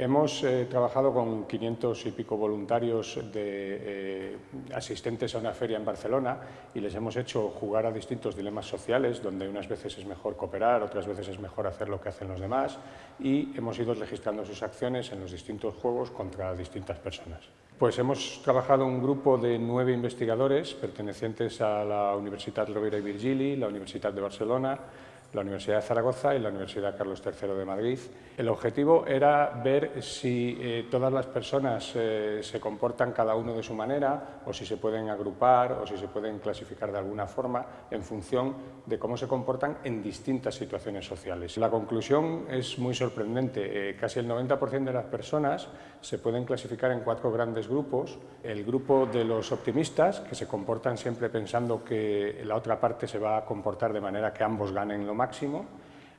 hemos eh, trabajado con 500 y pico voluntarios de, eh, asistentes a una feria en Barcelona y les hemos hecho jugar a distintos dilemas sociales, donde unas veces es mejor cooperar, otras veces es mejor hacer lo que hacen los demás y hemos ido registrando sus acciones en los distintos juegos contra distintas personas. Pues hemos trabajado un grupo de nueve investigadores pertenecientes a la Universidad Rovira y Virgili, la Universidad de Barcelona, la Universidad de Zaragoza y la Universidad Carlos III de Madrid. El objetivo era ver si eh, todas las personas eh, se comportan cada uno de su manera o si se pueden agrupar o si se pueden clasificar de alguna forma en función de cómo se comportan en distintas situaciones sociales. La conclusión es muy sorprendente. Eh, casi el 90% de las personas se pueden clasificar en cuatro grandes grupos. El grupo de los optimistas, que se comportan siempre pensando que la otra parte se va a comportar de manera que ambos ganen lo máximo,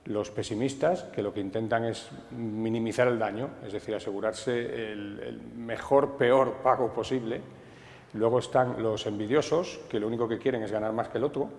los pesimistas, que lo que intentan es minimizar el daño, es decir, asegurarse el, mejor, peor pago posible. Luego están los envidiosos, que lo único que quieren es ganar más que el otro.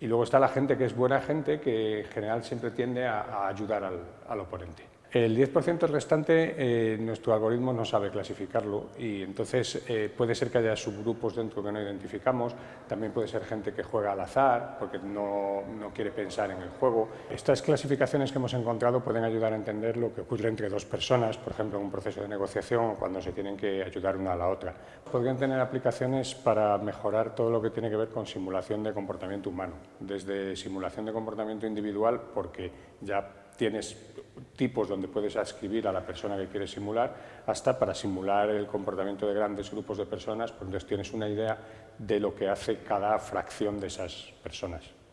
Y luego está la gente que es buena gente, que en general siempre tiende a, ayudar al oponente. El 10% restante, eh, nuestro algoritmo no sabe clasificarlo y entonces eh, puede ser que haya subgrupos dentro que no identificamos, también puede ser gente que juega al azar porque no, no, quiere pensar en el juego. Estas clasificaciones que hemos encontrado pueden ayudar a entender lo que ocurre entre dos personas, por ejemplo, en un proceso de negociación o cuando se tienen que ayudar una a la otra. Podrían tener aplicaciones para mejorar todo lo que tiene que ver con simulación de comportamiento humano, desde simulación de comportamiento individual, porque ya tienes tipos donde puedes escribir a la persona que quieres simular, hasta para simular el comportamiento de grandes grupos de personas, pues entonces tienes una idea de lo que hace cada fracción de esas personas.